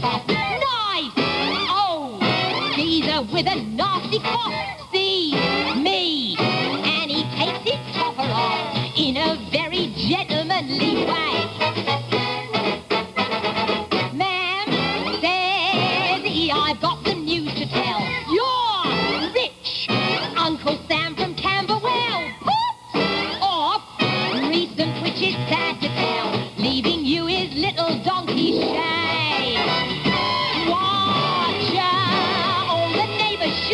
top. Nice! Oh, geezer with a nasty cough. See me, and he takes his topper off in a very gentlemanly way. Ma'am, says he, I've got some news to tell. You're rich, Uncle Sam from Camberwell. Put off, recent which is sad to